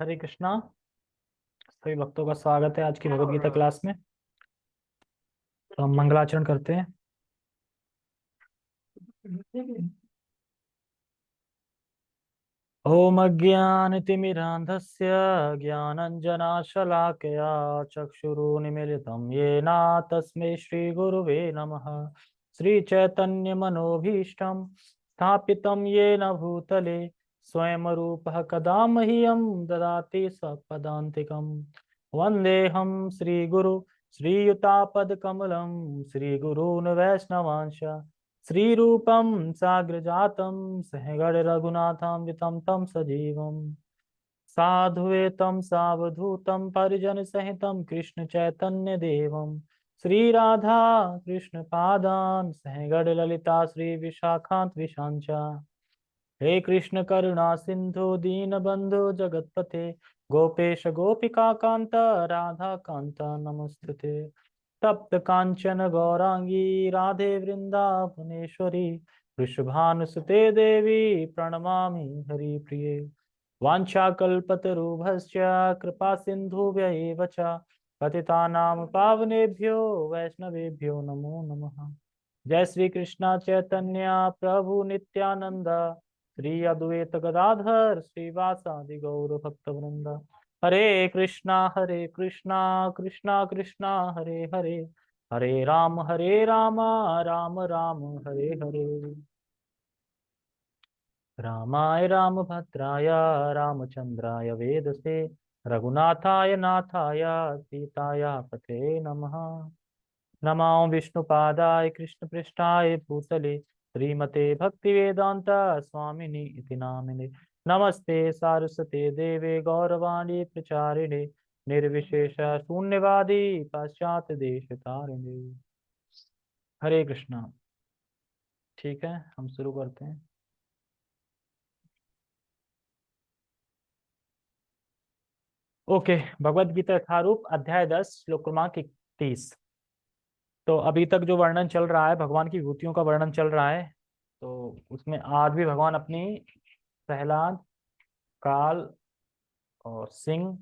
हरे कृष्णा। सभी भक्तों का स्वागत है आज की भगवत गीता क्लास में। तो हम मंगलाचरण करते हैं। ॐ अज्ञानतिमिरान्धस्य ज्ञानञ्जनाशलाकया चक्षुरुन्मिलितं। येन तस्मै श्रीगुरुवे नमः। श्रीचैतन्यमनोभीष्टं स्थापितं येन भूतले। स्वयं रूपः कदा मह्यं ददाति सपदान्तिकं वन्देऽहं श्रीगुरु श्रीयुतापदकमलं श्रीगुरून् वैष्णवांश श्रीरूपं साग्रजातं सहगणरघुनाथान्वितं तं सजीवम्। साधुवेतं सावधूतं परिजनसहितं कृष्णचैतन्यदेवं श्रीराधा कृष्णपादान् सहगणललिता श्रीविशाखान्त विशाञ्च हे कृष्ण करुणा सिन्धु दीनबन्धु जगत्पते गोपेश गोपिकान्त राधाकान्त नमस्तुते। तप्त कांचन गौरांगी राधे वृंदावनेश्वरी वृषभानुसुते देवी, प्रणमामि हरिप्रिये। वाञ्छाकल्पतरुभश्च कृपा एव च। पतितानां पावनेभ्यो, वैष्णवेभ्यो नमो नमः। जय श्री कृष्ण चैतन्य, प्रभु नित्यानंद श्री अद्वैत गदाधर, श्रीवासादि गौर भक्त वृंद। हरे कृष्णा हरे कृष्णा कृष्णा कृष्णा, हरे हरे। हरे राम हरे राम राम राम, हरे हरे। रामाय रामभद्राय रामचन्द्राय वेदसे, रघुनाथाय नाथाय, सीताय पते नमः। नमो विष्णुपादाय, कृष्णपृष्ठाय भूतले श्रीमते भक्तिवेदान्त स्वामिनि इति नामिने। नमस्ते सारस्वते देवे गौरवाणी प्रचारिणे, निर्विशेष शून्यवादी पाश्चात देश तारिणे। हरे कृष्णा। ठीक है, हम शुरू करते हैं। ओके भगवत गीता यथारूप अध्याय दस, श्लोक क्रमांक इकतीस। तो अभी तक जो वर्णन चल रहा है, भगवान की विभूतियों का वर्णन चल रहा है तो उसमें आज भी भगवान अपनी प्रहलाद, काल और सिंह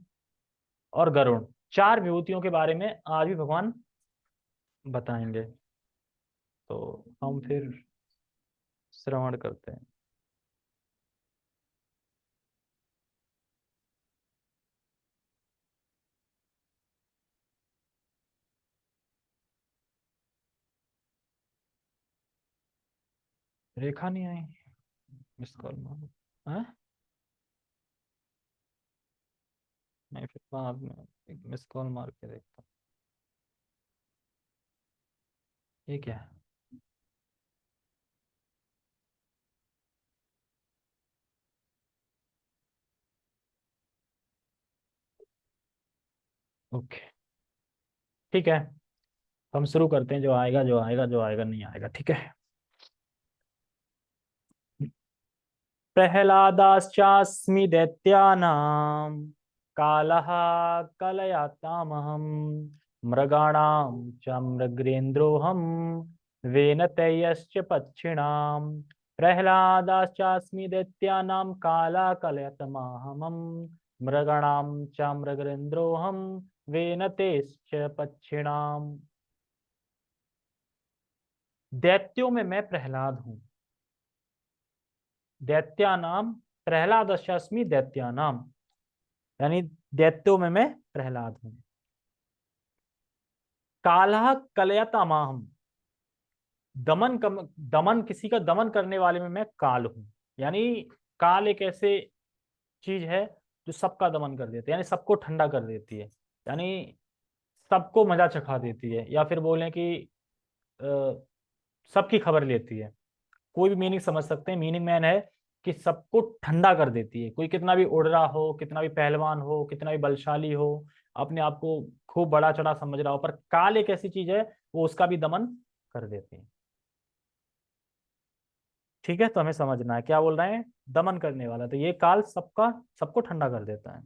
और गरुण, चार विभूतियों के बारे में आज भी भगवान बताएँगे। तो हम फिर श्रवण करते हैं। रेखा नहीं आई? मिस कॉल मार मैं फिर बाद में एक मिस कॉल मार के देखता हूँ। ये क्या? है ओके। ठीक है, हम शुरू करते हैं, जो आएगा जो आएगा जो आएगा, नहीं आएगा। ठीक है? प्रहलादाश्चास्मि दैत्यानां कालः कलयातामहं मृगाणां च मृगेन्द्रोऽहं वेनतयश्च पक्षिणां, प्रहलादाश्चास्मि दैत्यानां काला कलयतमाहमं मृगाणां च मृगेन्द्रोऽहं वेनतेश्च पक्षिणाम दैत्यों में मैं प्रहलाद हूँ। दैत्यानाम, प्रहलाद अश्मी दैत्यानाम। यानी दैत्यों में मैं प्रहलाद हूँ। काला कलयतामाहम। दमन कम, दमन, किसी का दमन करने वाले में मैं काल हूँ। यानी काल एक ऐसे चीज़ है जो सबका दमन कर देती है, यानी सबको ठंडा कर देती है। यानी सबको मज़ा चखा देती है, या फिर बोलें कि सबकी खबर लेती है। कोई भी मीनिंग समझ सकते हैं। मीनिंग मैन है कि सबको ठंडा कर देती है। कोई कितना भी उड़ रहा हो, कितना भी पहलवान हो, कितना भी बलशाली हो, अपने आप को खूब बड़ा चढ़ा समझ रहा हो, पर काल एक ऐसी चीज़ है, वो उसका भी दमन कर देती है। ठीक है तो हमें समझना है, क्या बोल रहे हैं? दमन करने वाला। तो ये काल सबका, सबको ठंडा कर देता है।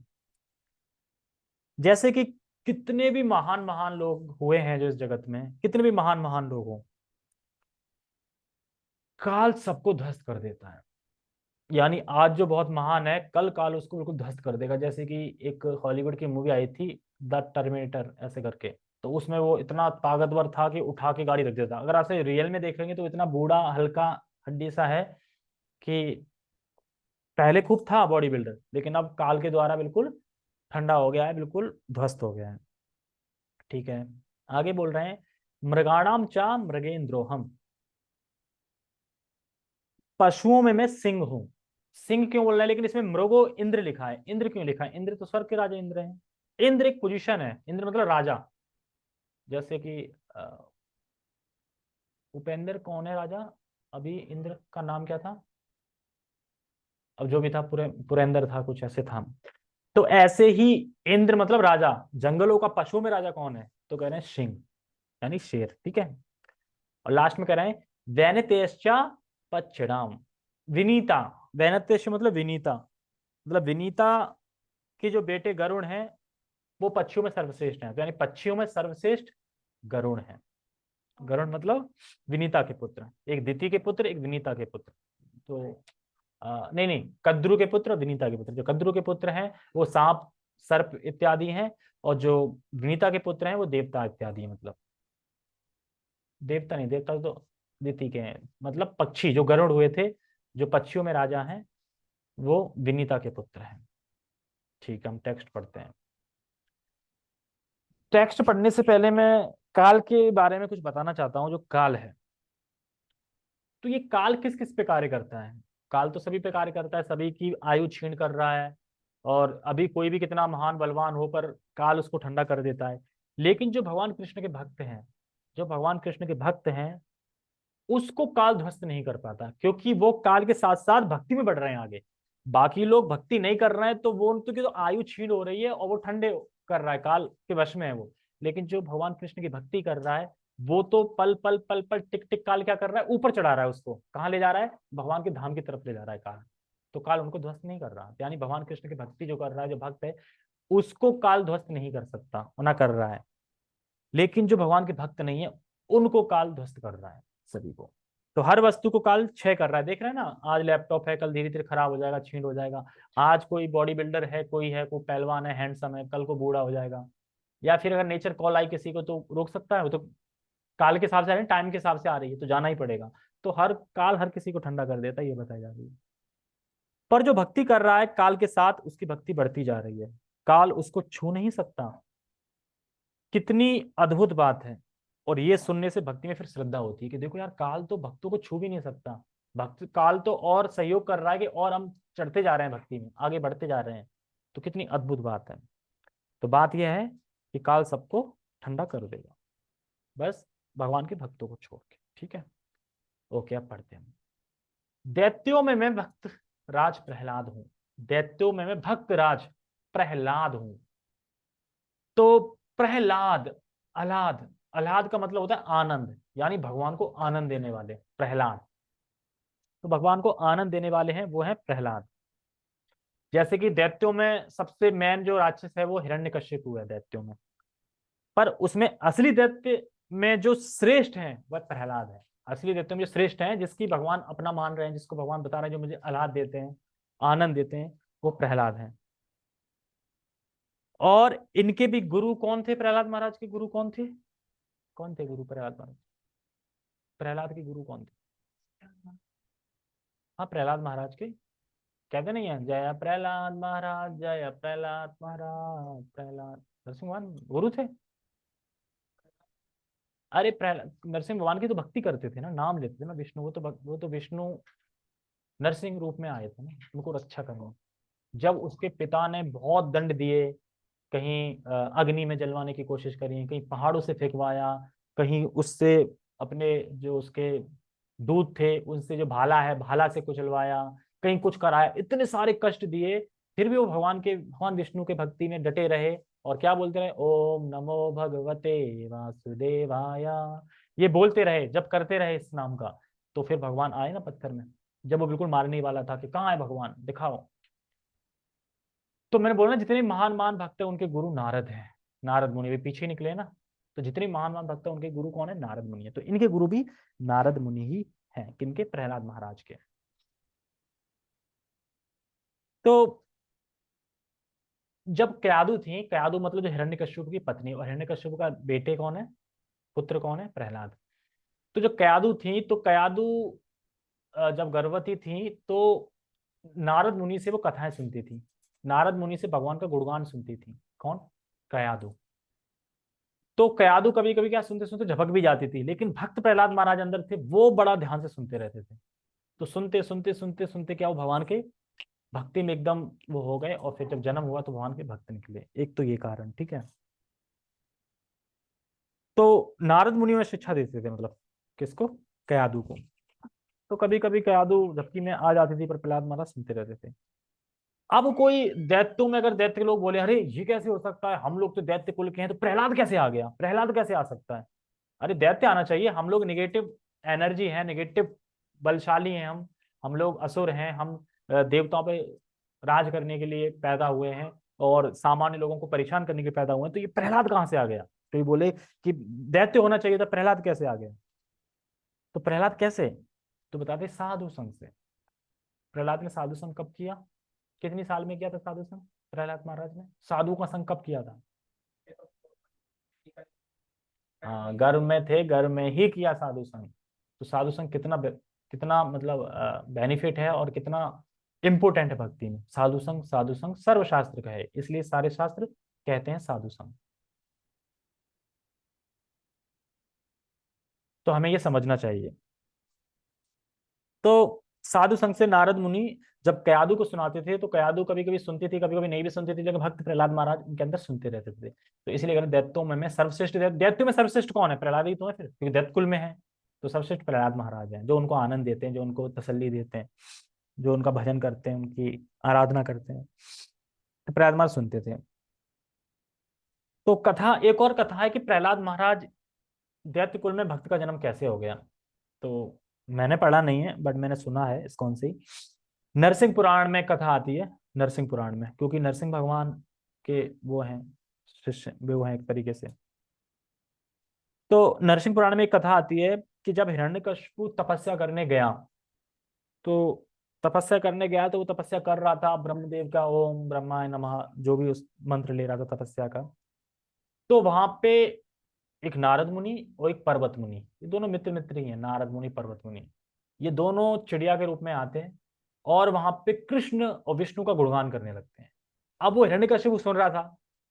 जैसे कि कितने भी महान महान लोग हुए हैं जो इस जगत में, कितने भी महान महान लोग हों, काल सबको ध्वस्त कर देता है। यानी आज जो बहुत महान है, कल काल उसको बिल्कुल ध्वस्त कर देगा। जैसे कि एक हॉलीवुड की मूवी आई थी, द टर्मिनेटर, ऐसे करके। तो उसमें वो इतना ताकतवर था कि उठा के गाड़ी रख देता अगर आपसे रियल में देखेंगे तो इतना बूढ़ा, हल्का हड्डी सा है कि पहले खूब था बॉडी बिल्डर लेकिन अब काल के द्वारा बिल्कुल ठंडा हो गया है, बिल्कुल ध्वस्त हो गया है। ठीक है, आगे बोल रहे हैं, मृगाणाम चा मृगेंद्रोहम। पशुओं में मैं सिंह हूँ। सिंह क्यों बोल रहा है? लेकिन इसमें मृगो इंद्र लिखा है। इंद्र क्यों लिखा है? इंद्र तो स्वर्ग के राजा इंद्र है। इंद्र एक पोजीशन है। इंद्र मतलब राजा। जैसे कि उपेंद्र कौन है राजा? अभी इंद्र का नाम क्या था? अब जो भी था, पुरे, पुरेंद्र था, कुछ ऐसे था। तो ऐसे ही इंद्र मतलब राजा। जंगलों का पशु में राजा कौन है? तो कह रहे हैं सिंह, यानी शेर। ठीक है? और लास्ट में कह रहे हैं वैनतेश्चा पच्छिणाम। विनीता वैनतेश मतलब विनीता। मतलब विनीता के जो बेटे गरुण हैं वो पक्षियों में सर्वश्रेष्ठ हैं। तो यानी पक्षियों में सर्वश्रेष्ठ गरुण है। गरुण मतलब विनीता के पुत्र। एक दिति के पुत्र एक विनीता के पुत्र। तो आ, नहीं नहीं कद्रु के पुत्र विनीता के पुत्र। जो कद्रु के पुत्र हैं वो सांप सर्प इत्यादि हैं और जो विनीता के पुत्र हैं वो देवता इत्यादि है मतलब। देवता नहीं देवता तो दिति के हैं। मतलब पक्षी जो गरुड़ हुए थे जो पक्षियों में राजा हैं, वो विनीता के पुत्र हैं। ठीक हम टेक्स्ट पढ़ते हैं। टेक्स्ट पढ़ने से पहले मैं काल के बारे में कुछ बताना चाहता हूँ, जो काल है। तो ये काल किस किस पे कार्य करता है? काल तो सभी पे कार्य करता है, सभी की आयु छीण कर रहा है, और अभी कोई भी कितना महान बलवान हो पर काल उसको ठंडा कर देता है। लेकिन जो भगवान कृष्ण के भक्त हैं, जो भगवान कृष्ण के भक्त हैं उसको काल ध्वस्त नहीं कर पाता, क्योंकि वो काल के साथ साथ भक्ति में बढ़ रहे हैं आगे। बाकी लोग भक्ति नहीं कर रहे हैं तो वो उनकी तो आयु छीण हो रही है और वो ठंडे कर रहा है, काल के वश में है वो। लेकिन जो भगवान कृष्ण की भक्ति कर रहा है, वो तो पल पल पल पल टिक टिक काल क्या कर रहा है? ऊपर चढ़ा रहा है उसको। कहाँ ले जा रहा है? भगवान के धाम की तरफ़ ले जा रहा है काल। तो काल उनको ध्वस्त नहीं कर रहा। यानी भगवान कृष्ण की भक्ति जो कर रहा है, जो भक्त है, उसको काल ध्वस्त नहीं कर सकता, ना कर रहा है। लेकिन जो भगवान के भक्त नहीं है, उनको काल ध्वस्त कर रहा है। सभी को। तो हर वस्तु को काल क्षय कर रहा है। देख रहे हैं ना, आज लैपटॉप है, कल धीरे धीरे खराब हो जाएगा छीन हो जाएगा। आज कोई बॉडी बिल्डर है, कोई है, कोई पहलवान है हैंडसम है, कल को बूढ़ा हो जाएगा। या फिर अगर नेचर कॉल आई किसी को तो रोक सकता है? वो तो काल के हिसाब से आ रही है टाइम के हिसाब से आ रही है तो जाना ही पड़ेगा। तो हर काल हर किसी को ठंडा कर देता है, ये बताई जा रही है। पर जो भक्ति कर रहा है, काल के साथ उसकी भक्ति बढ़ती जा रही है। काल उसको छू नहीं सकता। कितनी अद्भुत बात है। और ये सुनने से भक्ति में फिर श्रद्धा होती है कि देखो यार, काल तो भक्तों को छू भी नहीं सकता। भक्त, काल तो और सहयोग कर रहा है कि और हम चढ़ते जा रहे हैं भक्ति में, आगे बढ़ते जा रहे हैं। तो कितनी अद्भुत बात है। तो बात यह है कि काल सबको ठंडा कर देगा। बस भगवान के भक्तों को छोड़ के, ठीक है? ओके, अब पढ़ते हैं। दैत्यों में मैं भक्त राज प्रहलाद हूँ। दैत्यों में मैं भक्त राज प्रहलाद हूँ। तो प्रहलाद, अलाद अल्लाद का मतलब होता है आनंद, यानी भगवान को आनंद देने वाले, प्रहलाद। तो भगवान को आनंद देने वाले हैं, वो है प्रहलाद। जैसे कि दैत्यों में सबसे मेन जो राक्षस है, वो हिरण्य हिरण्यकश्यप है दैत्यों में। पर उसमें असली दैत्य में जो श्रेष्ठ है, वह प्रहलाद है। असली दैत्य में जो श्रेष्ठ है, जिसकी भगवान अपना मान रहे हैं, जिसको भगवान बता रहे हैं, जो मुझे अलाद देते हैं, आनंद देते हैं, वो प्रहलाद है। और इनके भी गुरु कौन थे प्रहलाद महाराज के? गुरु कौन थे? कौन थे गुरु प्रहलाद महाराज प्रहलाद के गुरु कौन थे? हाँ प्रहलाद महाराज के। कहते नहीं है, जय प्रहलाद महाराज, जय प्रहलाद महाराज, प्रहलाद। नरसिंह भगवान गुरु थे? अरे प्रहलाद नरसिंह भगवान की तो भक्ति करते थे ना, नाम लेते थे ना विष्णु। वो तो वो तो विष्णु नरसिंह रूप में आए थे ना, उनको रक्षा करने। जब उसके पिता ने बहुत दंड दिए कहीं अग्नि में जलवाने की कोशिश करी कहीं पहाड़ों से फेंकवाया, कहीं उससे अपने जो उसके दूध थे, उनसे जो भाला है, भाला से कुचलवाया, कहीं कुछ कराया, इतने सारे कष्ट दिए, फिर भी वो भगवान के, भगवान विष्णु के भक्ति में डटे रहे और क्या बोलते रहे? ओम नमो भगवते वासुदेवाया। ये बोलते रहे, जब करते रहे इस नाम का तो फिर भगवान आए ना पत्थर में, जब वो बिल्कुल मारने वाला था कि कहाँ है भगवान? दिखाओ। तो मैंने बोला ना, जितने महान महान भक्त है, उनके गुरु नारद है। नारद मुनि भी पीछे निकले ना। तो जितने महान महान भक्त है, उनके गुरु कौन है? नारद मुनि है। तो इनके गुरु भी नारद मुनि ही हैं, किनके? प्रहलाद महाराज के। तो जब कयादु थी, कयादु मतलब जो हिरण्यकश्यप की पत्नी, और हिरण्यकश्यप का बेटे कौन है? पुत्र कौन है? प्रहलाद। तो जो कयादु थी तो कयादु जब गर्भवती थी तो नारद मुनि से वो कथाएँ सुनती थी। नारद मुनि से भगवान का गुणगान सुनती थी। कौन? कयादु। तो कयादु कभी कभी क्या सुनते सुनते झपक भी जाती थी, लेकिन भक्त प्रहलाद महाराज अंदर थे, वो बड़ा ध्यान से सुनते रहते थे। तो सुनते सुनते सुनते सुनते क्या वो भगवान के भक्ति में एकदम वो हो गए और फिर जब जन्म हुआ तो भगवान के भक्त निकले। एक तो ये कारण, ठीक है? तो नारद मुनि में शिक्षा देते थे मतलब किसको? कयादू को। तो कभी कभी कयादू झपकी में आ जाती थी पर प्रहलाद महाराज सुनते रहते थे। अब कोई दैत्यों में अगर दैत्य लोग बोले, अरे, ये कैसे हो सकता है? हम लोग तो दैत्य कुल के हैं। तो प्रहलाद कैसे आ गया? प्रहलाद कैसे आ सकता है? अरे, दैत्य आना चाहिए। हम लोग निगेटिव एनर्जी है निगेटिव बलशाली हैं हम। हम लोग असुर हैं। हम देवताओं पे राज करने के लिए पैदा हुए हैं और सामान्य लोगों को परेशान करने के पैदा हुए हैं। तो ये प्रहलाद कहाँ से आ गया? तो ये बोले कि दैत्य होना चाहिए था, प्रहलाद कैसे आ गया? तो प्रहलाद कैसे? तो बताते साधु संघ से। प्रहलाद ने साधु संघ कब किया? कितनी साल में किया था साधु संघ प्रहलाद महाराज ने। साधु का संघ कब किया था? हाँ गर्भ में थे गर्भ में ही किया साधु संघ तो साधु संघ कितना कितना मतलब बेनिफिट है और कितना इंपोर्टेंट है भक्ति में? साधु संघ साधु संघ सर्वशास्त्र का है, इसलिए सारे शास्त्र कहते हैं साधु संघ तो हमें यह समझना चाहिए। तो साधु संघ से नारद मुनि जब कयादु को सुनाते थे तो कयादु कभी कभी सुनती थी कभी कभी नहीं भी सुनती थी लेकिन भक्त प्रहलाद महाराज उनके अंदर सुनते रहते थे। तो इसलिए दैत्यों में सर्वश्रेष्ठ दैत्य में सर्वश्रेष्ठ कौन है? प्रहलाद ही तो है फिर, क्योंकि दैत्य कुल में है। तो सर्वश्रेष्ठ प्रहलाद महाराज हैं, जो उनको आनंद देते हैं, जो उनको तसल्ली देते हैं, जो उनका भजन करते हैं, उनकी आराधना करते हैं। तो प्रहलाद महाराज सुनते थे। तो कथा, एक और कथा है कि प्रहलाद महाराज दैत्य कुल में भक्त का जन्म कैसे हो गया? तो मैंने पढ़ा नहीं है बट मैंने सुना है इस कौन सी? नरसिंह पुराण में कथा आती है, नरसिंह पुराण में, क्योंकि नरसिंह भगवान के वो हैं, शिष्य वो हैं एक तरीके से। तो नरसिंह पुराण में एक कथा आती है कि जब हिरण्यकश्यपु तपस्या करने गया तो तपस्या करने गया तो वो तपस्या कर रहा था, ब्रह्मदेव का ओम, ब्रह्माय नमः, जो भी उस मंत्र ले रहा था तपस्या का तो वहाँ पे एक नारद मुनि और एक पर्वत मुनि। ये दोनों मित्र मित्र ही हैं, नारद मुनि, पर्वत मुनि। ये दोनों चिड़िया के रूप में आते हैं और वहाँ पे कृष्ण और विष्णु का गुणगान करने लगते हैं। अब वो हिरण्यकश्यप सुन रहा था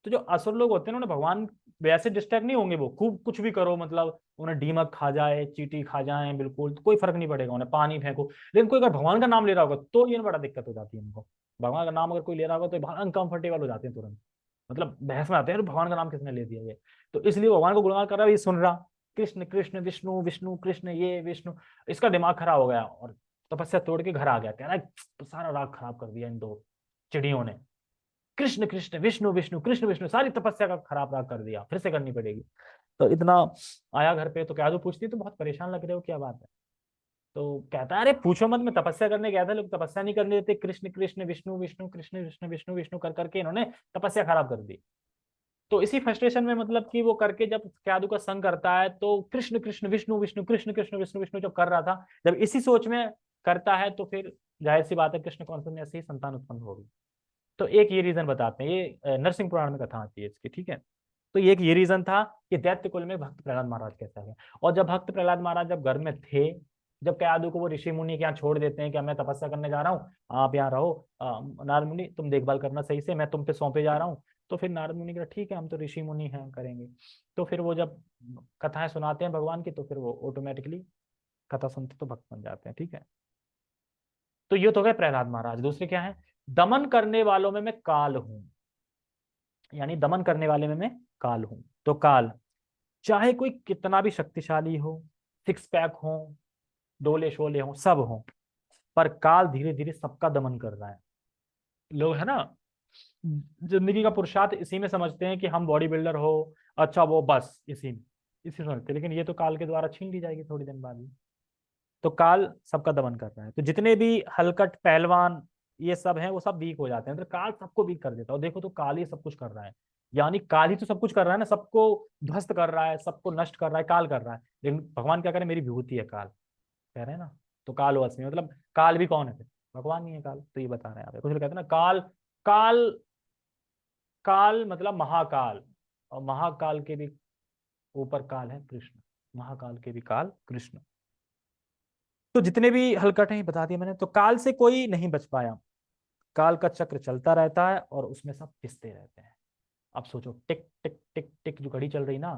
तो जो असुर लोग होते हैं ना भगवान वैसे डिस्टर्ब नहीं होंगे वो। खूब कुछ भी करो मतलब उन्हें डीमक खा जाए, चीटी खा जाए, बिल्कुल तो कोई फ़र्क नहीं पड़ेगा, उन्हें पानी फेंको। लेकिन कोई अगर भगवान का नाम ले रहा होगा तो ये बड़ा दिक्कत हो जाती है उनको। भगवान का नाम अगर कोई ले रहा होगा तो अनकंफर्टेबल हो जाते हैं तुरंत। मतलब बहस में आते हैं भगवान का नाम किसने ले दिया ये? तो इसलिए भगवान को गुणगान कर रहा है ये सुन रहा, कृष्ण कृष्ण, विष्णु विष्णु, कृष्ण, ये, विष्णु। इसका दिमाग खराब हो गया और तपस्या तोड़ के घर आ गया, कह रहा है तो सारा राग खराब कर दिया इन दो चिड़ियों ने। कृष्ण कृष्ण, विष्णु विष्णु, कृष्ण, विष्णु, सारी तपस्या का खराब राग कर दिया, फिर से करनी पड़ेगी। तो इतना आया घर पे तो क्या जो पूछती तो बहुत परेशान लग रहे हो, क्या बात है? तो कहता है, अरे, पूछो मत, मैं तपस्या करने गया था, लोग तपस्या नहीं करने देते। कृष्ण कृष्ण, विष्णु विष्णु, कृष्ण, विष्णु विष्णु विष्णु कर करके इन्होंने तपस्या खराब कर दी। तो इसी फ्रस्ट्रेशन में मतलब कि वो करके जब क्यादु का संग करता है तो कृष्ण कृष्ण, विष्णु विष्णु, कृष्ण कृष्ण, विष्णु विष्णु जब कर रहा था, जब इसी सोच में करता है तो फिर ज़ाहिर सी बात है, कृष्ण कौन में ऐसे संतान उत्पन्न होगी। तो एक ये रीजन बताते हैं। ये नरसिंह पुराण में कथा आती है इसकी, ठीक है? तो एक ये रीजन था कि दैत्य कुल में भक्त प्रहलाद महाराज कैसा है। और जब भक्त प्रहलाद महाराज जब घर में थे जब कयादु को वो ऋषि मुनि के यहाँ छोड़ देते हैं कि मैं तपस्या करने जा रहा हूँ, आप यहाँ रहो। नारद मुनि, तुम देखभाल करना सही से, मैं तुम पे सौंपे जा रहा हूँ। तो फिर नारद मुनि कहा ठीक है, हम तो ऋषि मुनि हैं, करेंगे। तो फिर वो जब कथाएँ सुनाते हैं भगवान की तो फिर वो ऑटोमेटिकली कथा सुनते तो भक्त बन जाते हैं, ठीक है? तो ये तो गए प्रहलाद महाराज। दूसरे क्या है? दमन करने वालों में मैं काल हूँ। यानी दमन करने वाले में मैं काल हूँ। तो काल, चाहे कोई कितना भी शक्तिशाली हो सिक्स पैक हो डोले शोले हो, सब हो, पर काल धीरे धीरे सबका दमन कर रहा है। लोग, है ना? ज़िंदगी का पुरुषार्थ इसी में समझते हैं कि हम बॉडी बिल्डर हो अच्छा वो बस, इसी में इसी में समझते लेकिन ये तो काल के द्वारा छीन ली जाएगी थोड़ी दिन बाद ही। तो काल सबका दमन कर रहा है। तो जितने भी हलकट, पहलवान ये सब हैं, वो सब वीक हो जाते हैं। तो काल सबको वीक कर देता है। देखो तो काल ही सब कुछ कर रहा है। यानी काल ही तो सब कुछ कर रहा है ना, सबको ध्वस्त कर रहा है, सबको नष्ट कर रहा है, काल कर रहा है। लेकिन भगवान क्या करें? मेरी विभूति है काल। कह रहे हैं ना तो काल वश में मतलब काल भी कौन है भगवान नहीं है काल तो ये बता रहे हैं कुछ लोग कहते हैं ना, काल काल काल मतलब महाकाल, और महाकाल के भी ऊपर काल है कृष्ण, महाकाल के भी काल कृष्ण। तो जितने भी हलकट हैं बता दिया मैंने तो काल से कोई नहीं बच पाया। काल का चक्र चलता रहता है और उसमें सब पिसते रहते हैं। अब सोचो, टिक टिक टिक टिक जो घड़ी चल रही ना,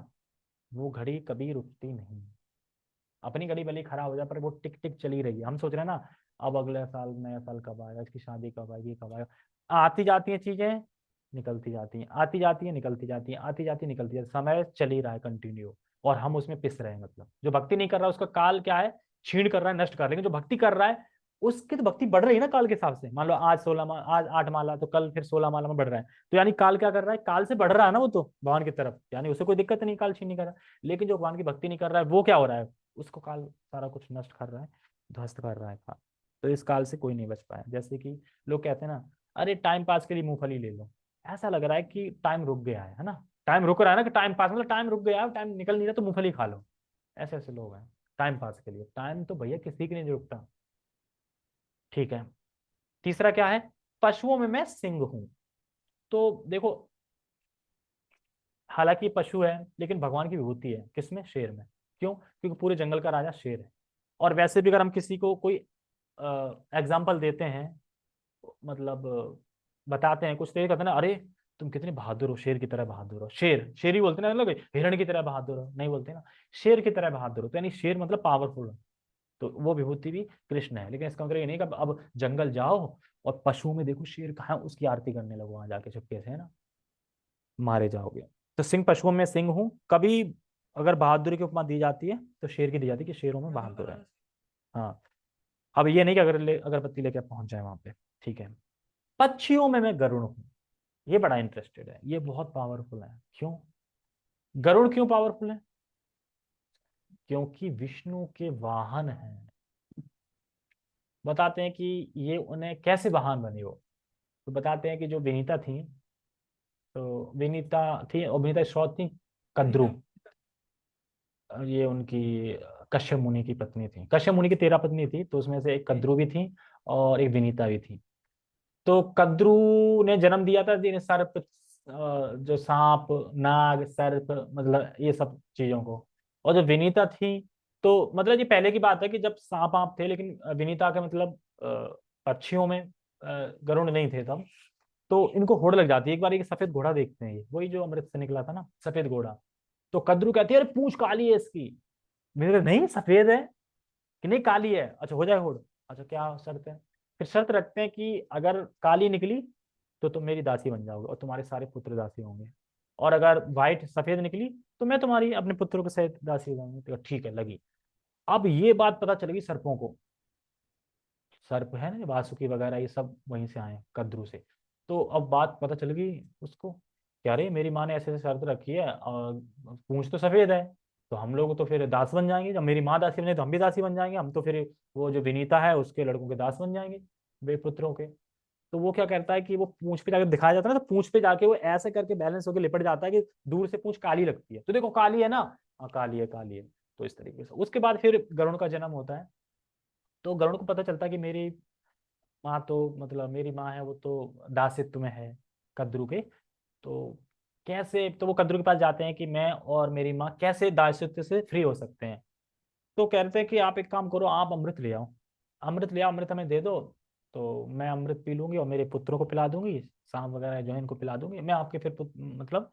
वो घड़ी कभी रुकती नहीं। अपनी गली बली खराब हो जाए, पर वो टिक टिक चली रही है। हम सोच रहे हैं ना, अब अगले साल, नया साल कब आएगा, इसकी शादी कब आएगी कब आएगा। आती जाती है चीज़ें, निकलती जाती हैं। आती जाती है, निकलती जाती है। आती जाती निकलती जाती समय चल ही रहा है कंटिन्यू और हम उसमें पिस रहे हैं मतलब। जो भक्ति नहीं कर रहा, उसका काल क्या है? छीण कर रहा है, नष्ट कर लेकिन जो भक्ति कर रहा है, उसकी तो भक्ति बढ़ रही है ना काल के हिसाब से। मान लो आज सोलह माला आज आठ माला तो कल फिर सोलह माला में बढ़ रहा है। तो यानी काल क्या कर रहा है? काल से बढ़ रहा है ना वो तो भगवान की तरफ़। यानी उसे कोई दिक्कत नहीं, काल छीन नहीं कर रहा। लेकिन जो भगवान की भक्ति नहीं कर रहा है, वो क्या हो रहा है? उसको काल सारा कुछ नष्ट कर रहा है, ध्वस्त कर रहा है काल। तो इस काल से कोई नहीं बच पाया। जैसे कि लोग कहते हैं ना, अरे टाइम पास के लिए मूंगफली ले लो। ऐसा लग रहा है कि टाइम रुक गया है ना? टाइम रुक रहा है ना कि टाइम पास मतलब टाइम रुक गया टाइम निकल नहीं रहा तो मूंगफली खा लो। ऐसे ऐसे लोग हैं टाइम पास के लिए। टाइम तो भैया किसी की नहीं रुकता। ठीक है। तीसरा क्या है? पशुओं में मैं सिंह हूँ। तो देखो, हालाँकि पशु है, लेकिन भगवान की विभूति है। किसमें? शेर में। क्यों? क्योंकि पूरे जंगल का राजा शेर है। और वैसे भी अगर हम किसी को कोई एग्ज़ाम्पल देते हैं मतलब बताते हैं, कुछ तो कहते हैं अरे, तुम कितने बहादुर हो, शेर की तरह बहादुर हो। शेर शेर ही बोलते ना मतलब हिरण की तरह बहादुर हो, नहीं बोलते ना। शेर की तरह बहादुर हो तो यानी शेर मतलब पावरफुल तो वो विभूति भी कृष्ण है, लेकिन इसका मतलब ये नहीं कि अब जंगल जाओ और पशुओं में देखो शेर कहा उसकी आरती करने लगो वहाँ जाके चुपके से, है ना? मारे जाओगे। तो सिंह पशुओं में सिंह हूँ, कभी अगर बहादुरी की उपमा दी जाती है तो शेर की दी जाती है कि शेरों में बहादुर है। हाँ। अब ये नहीं कि अगर ले, अगरबत्ती लेके पहुँच जाए वहाँ पे, ठीक है। पक्षियों में मैं गरुण हूँ। ये बड़ा इंटरेस्टेड है। ये बहुत पावरफुल है। क्यों? गरुड़ क्यों पावरफुल है? क्योंकि विष्णु के वाहन हैं। बताते हैं कि ये उन्हें कैसे वाहन बने हो तो बताते हैं कि जो विनीता थी तो विनीता थी और विनीता श्रोत थी, कद्रु। ये उनकी कश्यप मुनि की पत्नी थी। कश्यप मुनि की तेरह पत्नी थी तो उसमें से एक कद्रु भी थी और एक विनीता भी थी। तो कद्रु ने जन्म दिया था जिन्हें सर्प जो सांप नाग सर्प मतलब ये सब चीज़ों को। और जो विनीता थी तो मतलब ये पहले की बात है कि जब सांप आप थे लेकिन विनीता के मतलब पक्षियों में गरुण नहीं थे तब। तो इनको होड़ लग जाती है। एक बार एक सफ़ेद घोड़ा देखते हैं वही जो अमृत से निकला था ना सफ़ेद घोड़ा। तो कद्रू कहती है, अरे, पूछ काली है इसकी। मेरे नहीं, सफ़ेद है। कि, नहीं, काली है। अच्छा हो जाए होड़। अच्छा क्या शर्त है? फिर शर्त रखते हैं कि अगर काली निकली तो तुम मेरी दासी बन जाओगे और तुम्हारे सारे पुत्र दासी होंगे। और अगर व्हाइट सफ़ेद निकली तो मैं तुम्हारी, अपने पुत्रों के सहित दासी हो जाऊँगी। तो ठीक है, लगी। अब ये बात पता चल गई सर्पों को। सर्प है ना वासुकी वगैरह, ये सब वहीं से आए कद्रू से। तो अब बात पता चल गई उसको। क्या रे मेरी माँ ने ऐसे ऐसे शर्त रखी है, और पूछ तो सफ़ेद है तो हम लोग तो फिर दास बन जाएँगे। जब मेरी माँ दासी बने तो हम भी दासी बन जाएँगे, हम तो फिर वो जो विनीता है, उसके लड़कों के दास बन जाएँगे बेपुत्रों के। तो वो क्या करता है कि वो पूछ पे जाकर दिखाया जाता है ना तो पूछ पे जाके वो ऐसे करके बैलेंस होकर लिपट जाता है कि दूर से पूछ काली लगती है। तो देखो, काली है ना? हाँ काली है काली है। तो इस तरीके से। उसके बाद फिर गरुण का जन्म होता है। तो गरुण को पता चलता है कि मेरी माँ तो मतलब मेरी माँ है, वो तो दासित्व में है, कद्रू के। तो कैसे तो वो कद्रू के पास जाते हैं कि मैं और मेरी माँ कैसे दासित्व से फ्री हो सकते हैं? तो कहते हैं कि आप एक काम करो, आप अमृत ले आओ। अमृत ले आओ, अमृत हमें दे दो तो मैं अमृत पी लूँगी और मेरे पुत्रों को पिला दूँगी सांप वगैरह जो है इनको पिला दूँगी। मैं आपके फिर मतलब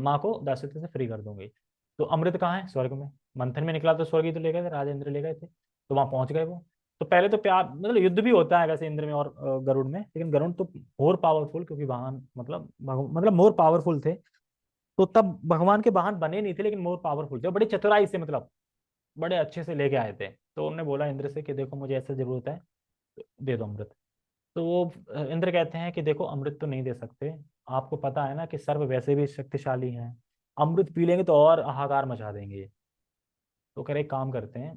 माँ को दासित्व से फ्री कर दूँगी। तो अमृत कहाँ है? स्वर्ग में। मंथन में निकला तो स्वर्ग ही तो ले गए थे, राजेंद्र ले गए थे तो वहाँ पहुँच गए वो। तो पहले तो प्यार मतलब युद्ध भी होता है वैसे इंद्र में और गरुड़ में, लेकिन गरुड़ तो मोर पावरफुल क्योंकि वाहन मतलब मतलब मोर पावरफुल थे। तो तब भगवान के वाहन बने नहीं थे, लेकिन मोर पावरफुल थे। बड़ी चतुराई से मतलब बड़े अच्छे से लेके आए थे। तो उन्होंने बोला इंद्र से कि देखो मुझे ऐसा ज़रूरत है, दे दो अमृत। तो वो इंद्र कहते हैं कि देखो अमृत तो नहीं दे सकते। आपको पता है ना कि सर्व वैसे भी शक्तिशाली हैं। अमृत पी लेंगे तो और हाहाकार मचा देंगे। तो कह रहे काम करते हैं,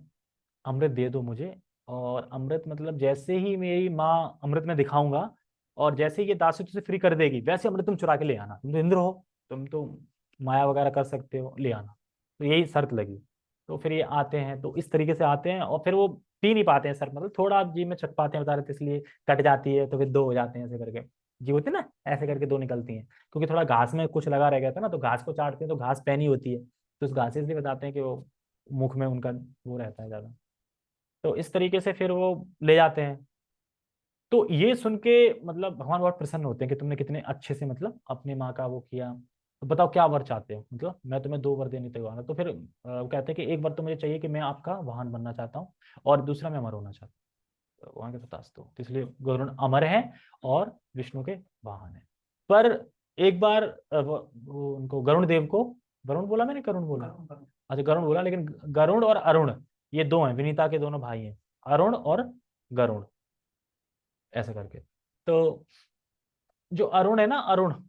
अमृत दे दो मुझे और अमृत मतलब जैसे ही मेरी माँ अमृत में दिखाऊँगा और जैसे ही ये दासित्व तुझे फ्री कर देगी, वैसे अमृत तुम चुरा के ले आना। तुम तो इंद्र हो, तुम तो माया वगैरह कर सकते हो, ले आना। तो यही शर्त लगी। तो फिर ये आते हैं तो इस तरीके से आते हैं और फिर वो पी नहीं पाते हैं सर मतलब थोड़ा आप जी में चक पाते हैं बता रहे थे इसलिए कट जाती है तो फिर दो हो जाते हैं ऐसे करके। जी होते ना, ऐसे करके दो निकलती हैं। क्योंकि थोड़ा घास में कुछ लगा रह गया था ना तो घास को चाटते हैं तो घास पैनी होती है। तो उस घास से इसलिए बताते हैं कि वो मुख में उनका वो रहता है ज़्यादा। तो इस तरीके से फिर वो ले जाते हैं। तो ये सुन के मतलब भगवान बहुत प्रसन्न होते हैं कि तुमने कितने अच्छे से मतलब अपनी माँ का वो किया। तो बताओ क्या वर चाहते हो? मतलब मैं तुम्हें दो वर देने तैयार हूँ। तो फिर वो कहते हैं कि एक वर तो मुझे चाहिए कि मैं आपका वाहन बनना चाहता हूँ और दूसरा मैं अमर होना चाहता हूँ। तो वहाँ के तो इसलिए गरुण अमर है और विष्णु के वाहन है। पर एक बार वो, वो उनको गरुण देव को वरुण बोला मैंने? करुण बोला। अच्छा गरुण बोला लेकिन गरुण और अरुण ये दो हैं, विनीता के दोनों भाई हैं, अरुण और गरुण। ऐसा करके। तो जो अरुण है ना, अरुण,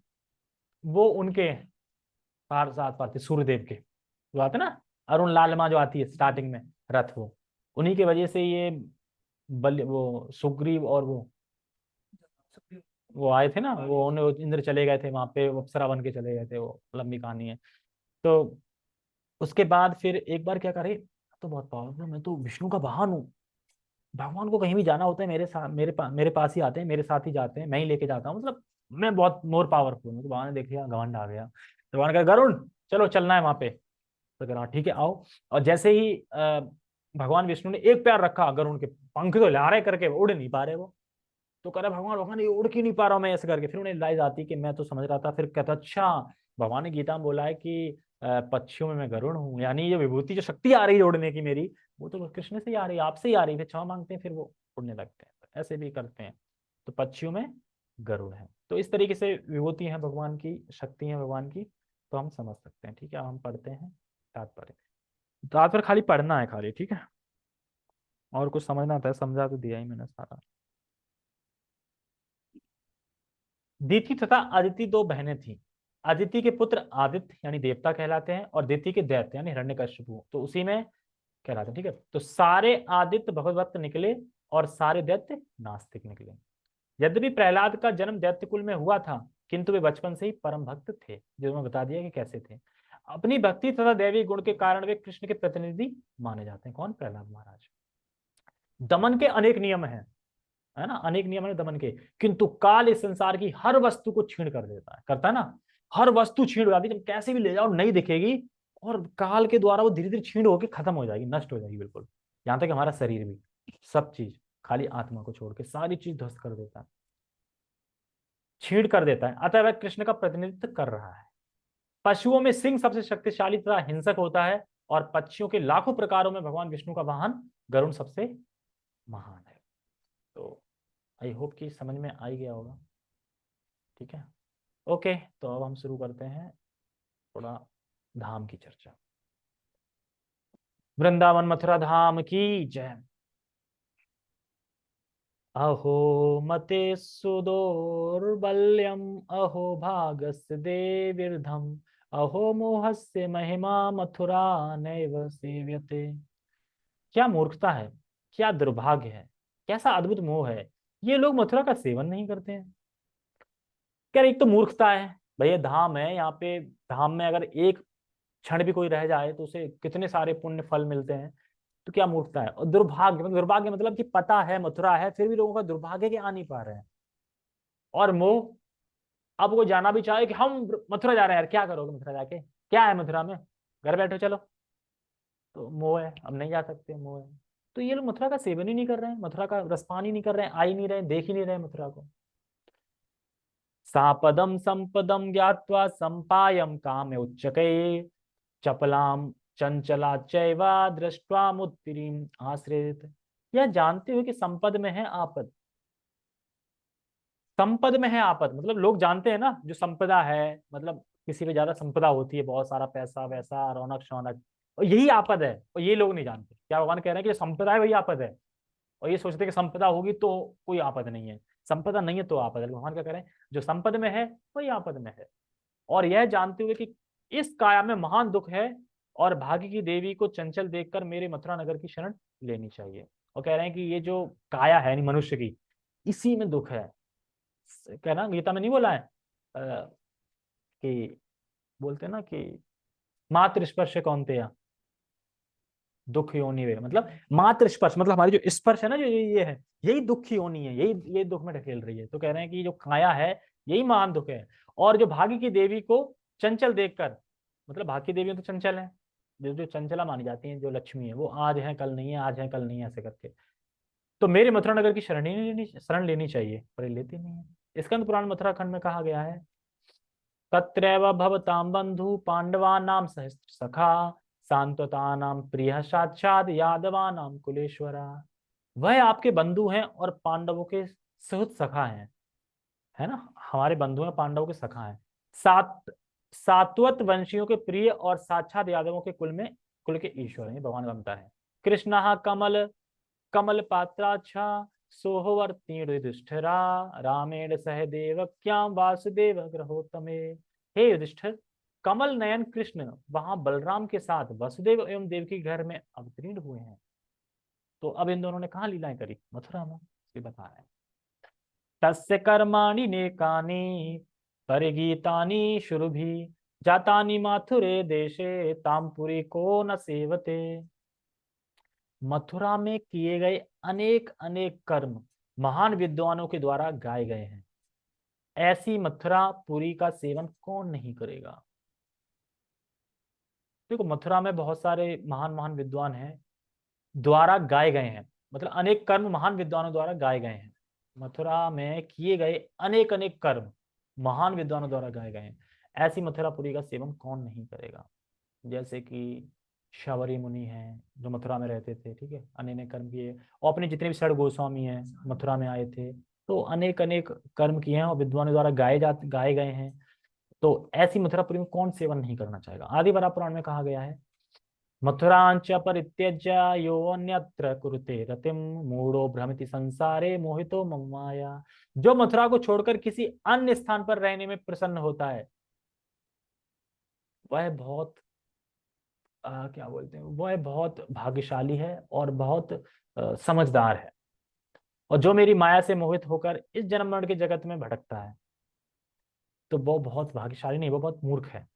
वो उनके पार साथ पाते, सूर्यदेव के। जो आते ना, अरुण लालमा जो आती है स्टार्टिंग में, रथ वो, उन्हीं की वजह से ये बल वो सुग्रीव और वो वो आए थे ना, वो उन्हें इंद्र चले गए थे, वहाँ पे अप्सरा बन के चले गए थे, वो लंबी कहानी है। तो उसके बाद फिर एक बार क्या करे तो बहुत पावरफुल मैं तो विष्णु का वाहन हूँ। भगवान को कहीं भी जाना होता है, मेरे साथ मेरे पास मेरे पास ही आते हैं, मेरे साथ ही जाते हैं, मैं ही लेके जाता हूँ। मतलब मैं बहुत मोर पावरफुल हूँ। तो भगवान ने देख लिया, घमंड आ गया। तो भगवान कहा, गरुण, चलो चलना है वहाँ पे। तो कहा ठीक है, आओ। और जैसे ही भगवान विष्णु ने एक प्यार रखा, गरुण के पंख तो ला रहे करके उड़ नहीं पा रहे वो। तो कह रहे, भगवान भगवान, ये उड़ क्यों नहीं पा रहा हूँ मैं ऐसे करके? फिर उन्हें लाइज आती कि मैं तो समझ रहा था। फिर कहता अच्छा। भगवान ने गीता में बोला है कि पक्षियों में मैं गरुण हूँ। यानी ये विभूति जो शक्ति आ रही है उड़ने की मेरी, वो तो कृष्ण से ही आ रही है, आपसे ही आ रही है क्षमा मांगते हैं, फिर वो उड़ने लगते हैं। तो ऐसे भी करते हैं। तो पक्षियों में गरुड़ है। तो इस तरीके से विभूति है भगवान की, शक्ति है भगवान की तो हम समझ सकते हैं, ठीक है? हम पढ़ते हैं तात्पर्य। तात्पर्य खाली पढ़ना है खाली, ठीक है? और कुछ समझना था समझा तो दिया ही मैंने सारा। दीति तथा अदिति दो बहनें थी। आदित्य के पुत्र आदित्य यानी देवता कहलाते हैं और दिति के दैत्य यानी हिरण्य तो उसी में कहलाते हैं, ठीक है? तो सारे आदित्य भगवत निकले और सारे दैत्य नास्तिक निकले। यद्यपि प्रहलाद का जन्म दैत्य कुल में हुआ था, किंतु वे बचपन से ही परम भक्त थे, जो मैं बता दिया कि कैसे थे। अपनी भक्ति तथा दैवी गुण के कारण वे कृष्ण के प्रतिनिधि माने जाते हैं। कौन? प्रहलाद महाराज। दमन के अनेक नियम हैं, है ना? अनेक नियम है दमन के, किंतु काल इस संसार की हर वस्तु को छीण कर देता है। करता है ना? हर वस्तु छीण हो जाती है कैसे भी ले जाओ, नहीं दिखेगी और काल के द्वारा वो धीरे धीरे छीण होकर खत्म हो जाएगी, नष्ट हो जाएगी बिल्कुल। यहाँ तक हमारा शरीर भी, सब चीज़, खाली आत्मा को छोड़ के सारी चीज़ ध्वस्त कर देता है। छीण कर देता है। अतः वह कृष्ण का प्रतिनिधित्व कर रहा है। पशुओं में सिंह सबसे शक्तिशाली तथा हिंसक होता है और पक्षियों के लाखों प्रकारों में भगवान विष्णु का वाहन गरुण सबसे महान है। तो आई होप कि समझ में आ गया होगा। ठीक है? ओके तो अब हम शुरू करते हैं थोड़ा धाम की चर्चा। वृंदावन मथुरा धाम की जय। अहो मते सुदोर्बल्यम अहो भागस्य देवीर्धम, अहो मोहस्य महिमा मथुरा नैव सेव्यते। क्या मूर्खता है, क्या दुर्भाग्य है, कैसा अद्भुत मोह है, ये लोग मथुरा का सेवन नहीं करते हैं। क्या एक तो मूर्खता है भैया धाम है, यहाँ पे धाम में अगर एक क्षण भी कोई रह जाए तो उसे कितने सारे पुण्य फल मिलते हैं तो क्या मूर्खता है? और दुर्भाग्य मतलब दुर्भाग्य मतलब कि पता है, मथुरा है, फिर भी लोगों का दुर्भाग्य के आ नहीं पा रहे हैं। और मोह, अब वो जाना भी चाहे कि हम मथुरा जा रहे हैं, यार क्या करोगे मथुरा जाके? क्या है मथुरा में? घर बैठो, चलो। तो मोह है, हम नहीं जा सकते, मोह है। तो ये लोग मथुरा का सेवन ही नहीं कर रहे हैं, मथुरा का रसपान ही नहीं कर रहे हैं, आ ही नहीं रहे देख ही नहीं रहे मथुरा को। सापदम संपदम ज्ञावा संपायम काम उच्चके चपलाम चंचला चैवा दृष्टवा मुत्तिरीम आश्रित यह जानते हुए कि संपद में है आपद। संपद में है आपद मतलब लोग जानते हैं ना, जो संपदा है मतलब किसी पे ज़्यादा संपदा होती है, बहुत सारा पैसा वैसा, रौनक शौनक, और यही आपद है, और ये लोग नहीं जानते। क्या भगवान कह रहे हैं कि संपदा है, वही आपद है। और ये सोचते कि संपदा होगी तो कोई आपद नहीं है। संपदा नहीं है तो आपद भगवान क्या हैं जो संपद में है वही आपद में है। और यह जानते हुए कि इस काया में महान दुख है और भाग्य की देवी को चंचल देखकर मेरे मथुरा नगर की शरण लेनी चाहिए। और कह रहे हैं कि ये जो काया है मनुष्य की इसी में दुख है। कहना गीता में नहीं बोला है? आ, कि बोलते ना कि मातृ स्पर्श थे दुख योनि वे मतलब मात्र स्पर्श मतलब हमारी जो स्पर्श है ना, जो ये है, यही दुख योनि है? यही, ये दुख में ढकेल रही है। तो कह रहे हैं कि जो काया है, यही महान दुख है। और जो भाग्य की देवी को चंचल देखकर मतलब भाग्य की देवी तो चंचल है, जो जो चंचला मानी जाती है, जो लक्ष्मी है, वो आज है, कल नहीं है, आज है, कल नहीं है, ऐसे करके। तो मेरे मथुरा नगर की शरण लेनी शरण लेनी चाहिए, पर लेती नहीं है। स्कंद पुराण मथुरा खंड में कहा गया है, तत्रैव भवताम बंधु पांडवा नाम सहस्त्र सखा सांत्वता नाम प्रिय साक्षात यादवा नाम कुलेश्वरा। वह आपके बंधु हैं और पांडवों के सुहृत सखा हैं, है ना? हमारे बंधु हैं, पांडवों के सखा हैं। सात, सात्वत वंशियों के प्रिय और साक्षात यादवों के कुल में, कुल के ईश्वर हैं भगवान बनता है। कृष्ण कमल कमल पात्राच्छा सोहवर्ती युधिष्ठिरा रामेण सह देव क्या वासुदेव ग्रहोत्तमे। हे युधिष्ठिर कमल नयन कृष्ण, वहाँ बलराम के साथ वसुदेव एवं देव के घर में अवतीर्ण हुए हैं। तो अब इन दोनों ने कहा लीलाएँ करी? मथुरा में बता रहे हैं। तस्य कर्माणि नेकानि, परिगीतानि शुरुभि, जातानि माथुरे देशे तामपुरी को न सेवते। मथुरा में किए गए अनेक अनेक कर्म महान विद्वानों के द्वारा गाए गए हैं। ऐसी मथुरा पुरी का सेवन कौन नहीं करेगा? देखो मथुरा में बहुत सारे महान महान विद्वान हैं, द्वारा गाए गए हैं। मतलब अनेक कर्म महान विद्वानों द्वारा गाए गए हैं। मथुरा में किए गए अनेक अनेक कर्म महान विद्वानों द्वारा गाए गए हैं। ऐसी मथुरापुरी का सेवन कौन नहीं करेगा? जैसे कि शबरी मुनि हैं जो मथुरा में रहते थे, ठीक है? अनेक कर्म किए। और अपने जितने भी सड़ गोस्वामी हैं मथुरा में आए थे तो अनेक अनेक कर्म किए हैं और विद्वानों द्वारा गाए जा, गाए गए हैं। तो ऐसी मथुरापुरी में कौन सेवन नहीं करना चाहेगा? आदि बरा पुराण में कहा गया है मथुरांच परित्यज्य यो अन्यत्र कुरुते रतिम मूढ़ो भ्रमिति संसारे मोहितो ममाया। जो मथुरा को छोड़कर किसी अन्य स्थान पर रहने में प्रसन्न होता है वह बहुत आ, क्या बोलते हैं वह बहुत भाग्यशाली है और बहुत आ, समझदार है। और जो मेरी माया से मोहित होकर इस जन्म मरण के जगत में भटकता है तो वो बहुत भाग्यशाली नहीं, वो बहुत मूर्ख है।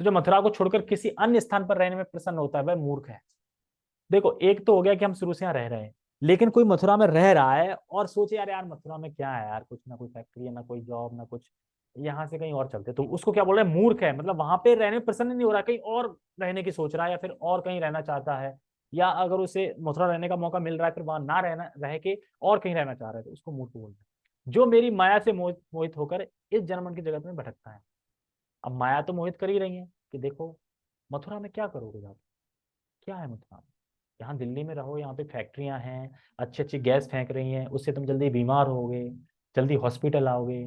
तो जो मथुरा को छोड़कर किसी अन्य स्थान पर रहने में प्रसन्न होता है, वह मूर्ख है। देखो, एक तो हो गया कि हम शुरू से यहाँ रह रहे हैं, लेकिन कोई मथुरा में रह रहा है और सोचे यार यार, मथुरा में क्या है यार, कुछ ना कोई फैक्ट्री है, ना कोई जॉब ना कुछ, यहाँ से कहीं और चलते तो उसको क्या बोल रहे हैं? मूर्ख है। मतलब वहाँ पे रहने में प्रसन्न नहीं हो रहा, कहीं और रहने की सोच रहा है या फिर और कहीं रहना चाहता है, या अगर उसे मथुरा रहने का मौका मिल रहा है, फिर वहाँ ना रहना, रह के और कहीं रहना चाह रहा है तो उसको मूर्ख बोल रहे हैं। जो मेरी माया से मोहित मोहित होकर इस जन्म की जगत में भटकता है। अब माया तो मोहित कर ही रही है कि देखो, मथुरा में क्या करोगे जाके? क्या है मथुरा में? यहाँ दिल्ली में रहो, यहाँ पे फैक्ट्रियाँ हैं अच्छी अच्छी गैस फेंक रही हैं, उससे तुम जल्दी बीमार होगे, जल्दी हॉस्पिटल आओगे।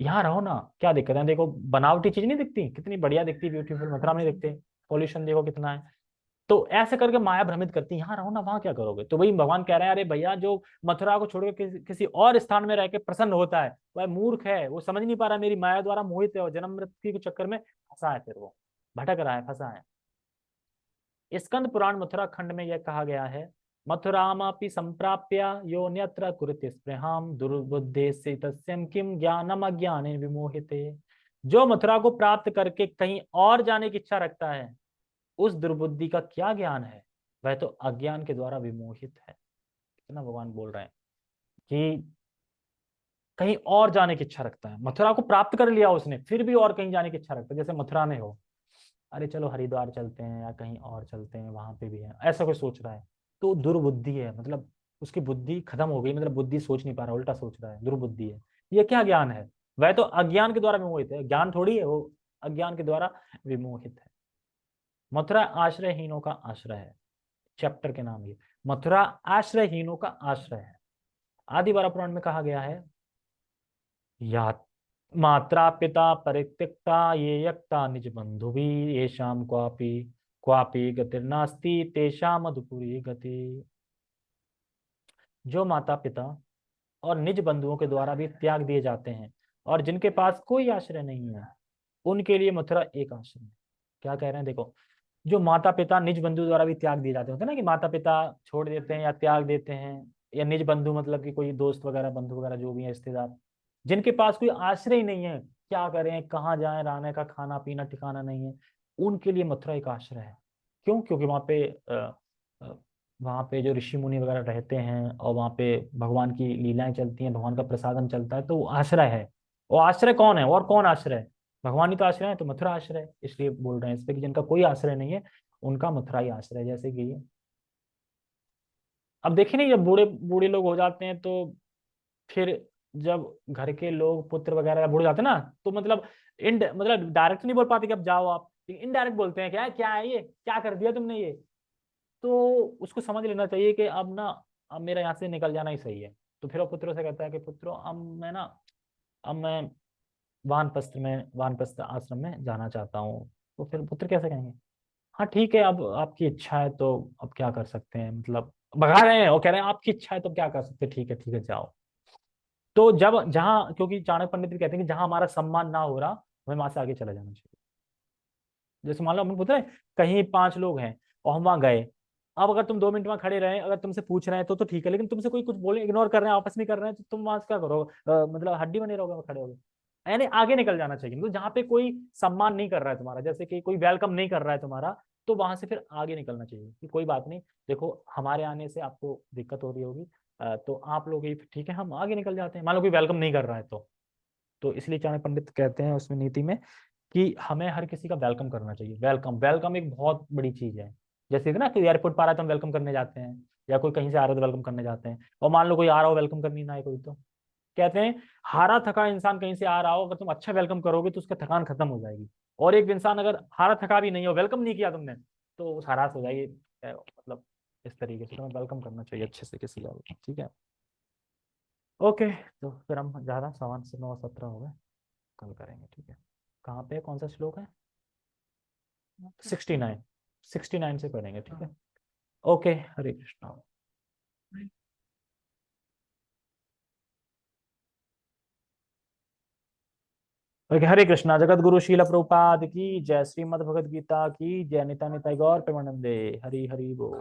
यहाँ रहो ना, क्या दिक्कत है? देखो, बनावटी चीज़ नहीं दिखती? कितनी बढ़िया दिखती ब्यूटीफुल मथुरा में दिखते पॉल्यूशन देखो कितना है। तो ऐसे करके माया भ्रमित करती है यहाँ रहो ना वहाँ क्या करोगे? तो वही भगवान कह रहे हैं अरे भैया जो मथुरा को छोड़कर किसी, किसी और स्थान में रह के प्रसन्न होता है वह मूर्ख है वो समझ नहीं पा रहा मेरी माया द्वारा मोहित है और जन्म मृत्यु के चक्कर में फंसा है फिर वो भटक रहा है फंसा है। स्कंद पुराण मथुरा खंड में यह कहा गया है मथुरामापि संप्राप्य यो न्यत्र कुरुते स्पृहाम दुर्बुद्धे से तस्यम किम ज्ञानम अज्ञान विमोहिते। जो मथुरा को प्राप्त करके कहीं और जाने की इच्छा रखता है उस दुर्बुद्धि का क्या ज्ञान है? वह तो अज्ञान के द्वारा विमोहित है। कितना भगवान बोल रहे हैं कि कहीं और जाने की इच्छा रखता है। मथुरा को प्राप्त कर लिया उसने, फिर भी और कहीं जाने की इच्छा रखता है। जैसे मथुरा में हो, अरे चलो हरिद्वार चलते हैं या कहीं और चलते हैं, वहाँ पे भी है, ऐसा कोई सोच रहा है? तो दुर्बुद्धि है मतलब उसकी बुद्धि खत्म हो गई मतलब बुद्धि सोच नहीं पा रहा, उल्टा सोच रहा है, दुर्बुद्धि है। ये क्या ज्ञान है? वह तो अज्ञान के द्वारा विमोहित है। ज्ञान थोड़ी है, वो अज्ञान के द्वारा विमोहित है। मथुरा आश्रयहीनों का आश्रय है। चैप्टर के नाम ये। मथुरा आश्रयहीनों का आश्रय है। आदि बारा पुराण में कहा गया है, या मात्रा पिता परित्यक्ता, ये यक्ता निज बंधु भी, ये शाम क्वापी क्वापी गतिर्नास्ती तेषा मधुपुरी गति। जो माता पिता और निज बंधुओं के द्वारा भी त्याग दिए जाते हैं और जिनके पास कोई आश्रय नहीं है, उनके लिए मथुरा एक आश्रय क्या कह रहे हैं? देखो जो माता पिता निज बंधु द्वारा भी त्याग दिए जाते होते हैं ना कि माता पिता छोड़ देते हैं या त्याग देते हैं, या निज बंधु मतलब कि कोई दोस्त वगैरह, बंधु वगैरह, जो भी है, रिश्तेदार, जिनके पास कोई आश्रय ही नहीं है, क्या करें, कहाँ जाए, रहने का खाना, पीना, ठिकाना नहीं है, उनके लिए मथुरा एक आश्रय है। क्यों? क्योंकि वहाँ पे वहाँ पे जो ऋषि मुनि वगैरह रहते हैं और वहाँ पे भगवान की लीलाएँ चलती हैं, भगवान का प्रसादन चलता है तो वो आश्रय है। वो आश्रय कौन है? और कौन आश्रय है? भगवान ही तो आश्रय है तो मथुरा आश्रय है। इसलिए बोल रहे हैं इस पर जिनका कोई आश्रय नहीं है, उनका मथुरा ही आश्रय जैसे कि अब देखिए नहीं जब बूढ़े बूढ़े लोग हो जाते हैं तो फिर जब घर के लोग, पुत्र वगैरह बूढ़े जाते हैं ना तो मतलब इन मतलब डायरेक्ट नहीं बोल पाते कि अब जाओ आप। इनडायरेक्ट बोलते हैं क्या क्या है ये? क्या कर दिया तुमने ये? तो उसको समझ लेना चाहिए कि अब ना, अब मेरा यहाँ से निकल जाना ही सही है। तो फिर वो पुत्रों से कहता है कि, पुत्रों, अब मैं ना, अब मैं वानप्रस्थ में, वानप्रस्थ आश्रम में जाना चाहता हूँ। तो फिर पुत्र कैसे कहेंगे? हाँ ठीक है, अब आपकी इच्छा है तो अब क्या कर सकते हैं? मतलब भगा रहे हैं वो कह रहे हैं, आपकी इच्छा है तो क्या कर सकते हैं? ठीक है ठीक है, जाओ। तो जब, जहाँ, क्योंकि चाणक्य पंडित भी कहते हैं कि जहाँ हमारा सम्मान ना हो रहा, हमें वहाँ से आगे चला जाना चाहिए। जैसे मान लो पूछ रहे कहीं पाँच लोग हैं और हम वहाँ गए। अब अगर तुम दो मिनट वहाँ खड़े रहे, अगर तुमसे पूछ रहे हैं तो तो ठीक है, लेकिन तुमसे कोई कुछ बोले इग्नोर कर रहे हैं, आपस में कर रहे हैं तो तुम वहाँ क्या करो मतलब हड्डी बने रहोगे खड़े होगे। यानी आगे निकल जाना चाहिए। मतलब जहाँ पे कोई सम्मान नहीं कर रहा है तुम्हारा, जैसे कि कोई वेलकम नहीं कर रहा है तुम्हारा तो वहाँ से फिर आगे निकलना चाहिए कि कोई बात नहीं। देखो, हमारे आने से आपको दिक्कत हो रही होगी तो आप लोग ही, ठीक है, हम आगे निकल जाते हैं। मान लो कोई वेलकम नहीं कर रहा है तो। तो इसलिए चाणक्य पंडित कहते हैं उसमें नीति में कि हमें हर किसी का वेलकम करना चाहिए। वेलकम वेलकम एक बहुत बड़ी चीज़ है। जैसे ना कि एयरपोर्ट पर आ रहा है तो हम वेलकम करने जाते हैं, या कोई कहीं से आ रहा है तो वेलकम करने जाते हैं। और मान लो कोई आ रहा हो वेलकम करनी ना है कोई तो। कहते हैं हारा थका इंसान कहीं से आ रहा हो अगर तुम अच्छा वेलकम करोगे तो उसका थकान खत्म हो जाएगी। और एक इंसान अगर हारा थका भी नहीं हो वेलकम नहीं किया तुमने तो उस हरास हो जाएगी। मतलब इस तरीके से तुम्हें वेलकम करना चाहिए अच्छे से किसी का ठीक है? ओके तो फिर हम ज़्यादा सवान से नौ सत्रह हो गए कल करेंगे ठीक है? कहाँ पे कौन सा श्लोक है? सिक्सटी नाइन सिक्सटी नाइन से करेंगे ठीक है? ओके हरे कृष्णा। हरे कृष्णा जगत गुरु शील प्रभुपाद की जय श्रीमद भगवद गीता की जय निता निता गौर प्रेमानंदे, हरी हरी बोल।